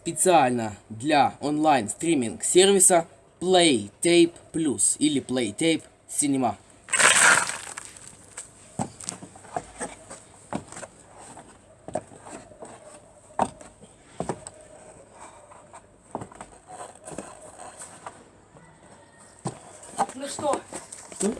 специально для онлайн стриминг сервиса PlayTape Plus или PlayTape Cinema. Ну что? Ну?